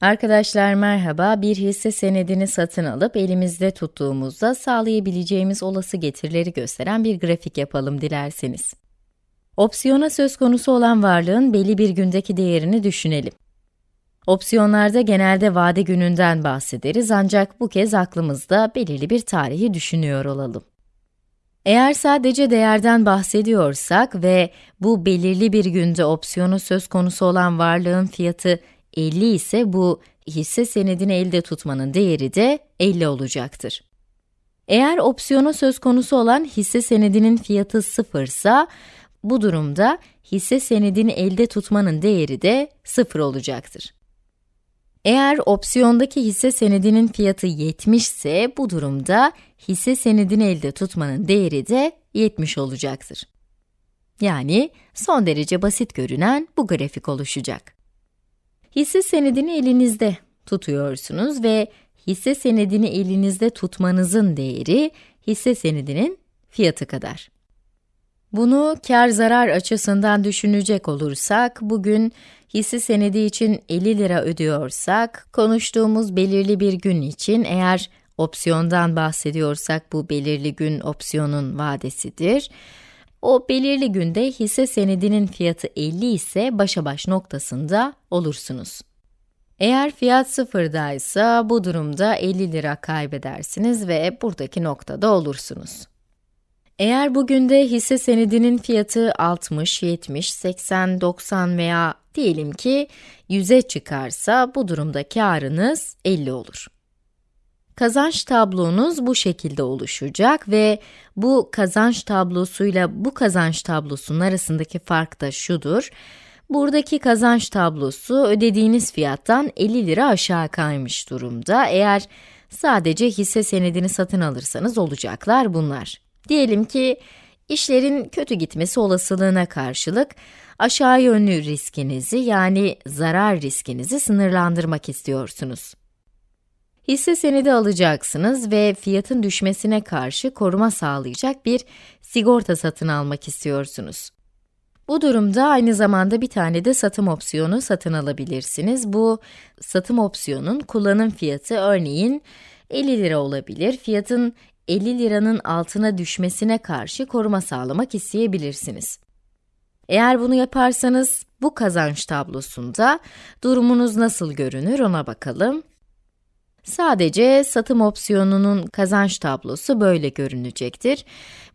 Arkadaşlar merhaba, bir hisse senedini satın alıp elimizde tuttuğumuzda sağlayabileceğimiz olası getirileri gösteren bir grafik yapalım dilerseniz. Opsiyona söz konusu olan varlığın belli bir gündeki değerini düşünelim. Opsiyonlarda genelde vade gününden bahsederiz ancak bu kez aklımızda belirli bir tarihi düşünüyor olalım. Eğer sadece değerden bahsediyorsak ve bu belirli bir günde opsiyonu söz konusu olan varlığın fiyatı 50 ise bu hisse senedini elde tutmanın değeri de 50 olacaktır. Eğer opsiyonu söz konusu olan hisse senedinin fiyatı 0 ise bu durumda hisse senedini elde tutmanın değeri de 0 olacaktır. Eğer opsiyondaki hisse senedinin fiyatı 70 ise bu durumda hisse senedini elde tutmanın değeri de 70 olacaktır. Yani son derece basit görünen bu grafik oluşacak. Hisse senedini elinizde tutuyorsunuz ve hisse senedini elinizde tutmanızın değeri hisse senedinin fiyatı kadar. Bunu kar zarar açısından düşünecek olursak, bugün hisse senedi için 50 lira ödüyorsak, konuştuğumuz belirli bir gün için eğer opsiyondan bahsediyorsak bu belirli gün opsiyonun vadesidir. O belirli günde hisse senedinin fiyatı 50 ise başa baş noktasında olursunuz. Eğer fiyat sıfırdaysa bu durumda 50 lira kaybedersiniz ve buradaki noktada olursunuz. Eğer bugün de hisse senedinin fiyatı 60, 70, 80, 90 veya diyelim ki 100'e çıkarsa bu durumda karınız 50 olur. Kazanç tablonuz bu şekilde oluşacak ve bu kazanç tablosuyla bu kazanç tablosunun arasındaki fark da şudur. Buradaki kazanç tablosu ödediğiniz fiyattan 50 lira aşağı kaymış durumda. Eğer sadece hisse senedini satın alırsanız olacaklar bunlar. Diyelim ki işlerin kötü gitmesi olasılığına karşılık aşağı yönlü riskinizi yani zarar riskinizi sınırlandırmak istiyorsunuz. Hisse senedi alacaksınız ve fiyatın düşmesine karşı koruma sağlayacak bir sigorta satın almak istiyorsunuz. Bu durumda aynı zamanda bir tane de satım opsiyonu satın alabilirsiniz. Bu satım opsiyonun kullanım fiyatı örneğin 50 lira olabilir. Fiyatın 50 liranın altına düşmesine karşı koruma sağlamak isteyebilirsiniz. Eğer bunu yaparsanız bu kazanç tablosunda durumunuz nasıl görünür ona bakalım. Sadece satım opsiyonunun kazanç tablosu böyle görünecektir.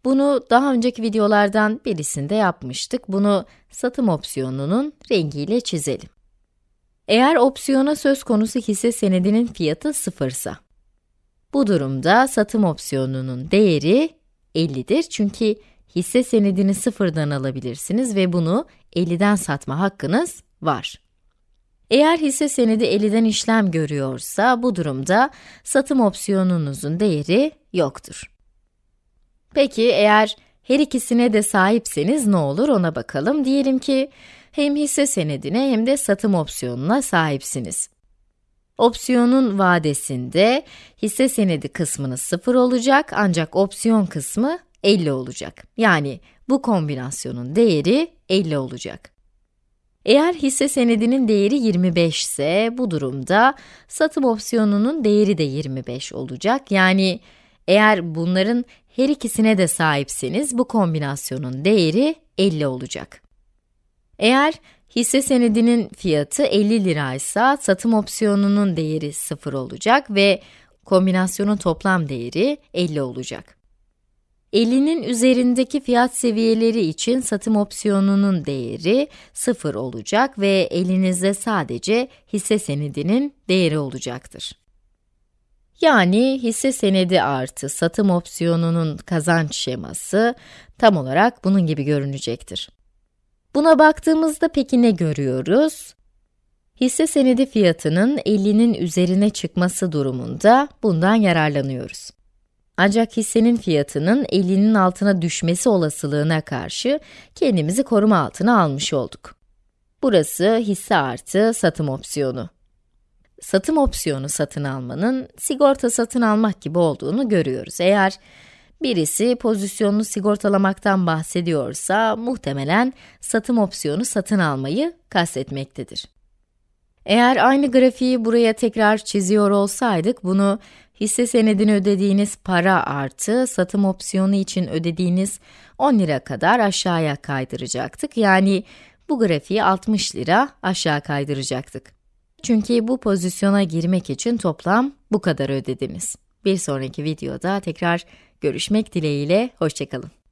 Bunu daha önceki videolardan birisinde yapmıştık. Bunu satım opsiyonunun rengiyle çizelim. Eğer opsiyona söz konusu hisse senedinin fiyatı sıfırsa, bu durumda satım opsiyonunun değeri 50'dir çünkü hisse senedini sıfırdan alabilirsiniz ve bunu 50'den satma hakkınız var. Eğer hisse senedi 50'den işlem görüyorsa bu durumda satım opsiyonunuzun değeri yoktur. Peki eğer her ikisine de sahipseniz ne olur ona bakalım. Diyelim ki hem hisse senedine hem de satım opsiyonuna sahipsiniz. Opsiyonun vadesinde hisse senedi kısmını 0 olacak ancak opsiyon kısmı 50 olacak. Yani bu kombinasyonun değeri 50 olacak. Eğer hisse senedinin değeri 25 ise bu durumda satım opsiyonunun değeri de 25 olacak. Yani eğer bunların her ikisine de sahipseniz bu kombinasyonun değeri 50 olacak. Eğer hisse senedinin fiyatı 50 liraysa satım opsiyonunun değeri 0 olacak ve kombinasyonun toplam değeri 50 olacak. 50'nin üzerindeki fiyat seviyeleri için satım opsiyonunun değeri 0 olacak ve elinizde sadece hisse senedinin değeri olacaktır. Yani hisse senedi artı satım opsiyonunun kazanç şeması tam olarak bunun gibi görünecektir. Buna baktığımızda peki ne görüyoruz? Hisse senedi fiyatının 50'nin üzerine çıkması durumunda bundan yararlanıyoruz. Ancak hissenin fiyatının 50'nin altına düşmesi olasılığına karşı kendimizi koruma altına almış olduk. Burası hisse artı satım opsiyonu. Satım opsiyonu satın almanın sigorta satın almak gibi olduğunu görüyoruz. Eğer birisi pozisyonunu sigortalamaktan bahsediyorsa muhtemelen satım opsiyonu satın almayı kastetmektedir. Eğer aynı grafiği buraya tekrar çiziyor olsaydık, bunu hisse senedini ödediğiniz para artı satım opsiyonu için ödediğiniz 10 lira kadar aşağıya kaydıracaktık. Yani bu grafiği 60 lira aşağı kaydıracaktık. Çünkü bu pozisyona girmek için toplam bu kadar ödediniz. Bir sonraki videoda tekrar görüşmek dileğiyle, hoşçakalın.